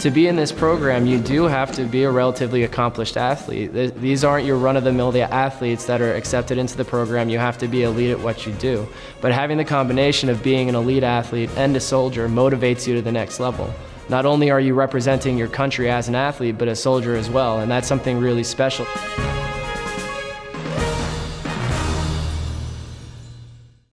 to be in this program, you do have to be a relatively accomplished athlete. These aren't your run-of-the-mill athletes that are accepted into the program. You have to be elite at what you do. But having the combination of being an elite athlete and a soldier motivates you to the next level. Not only are you representing your country as an athlete, but a soldier as well, and that's something really special.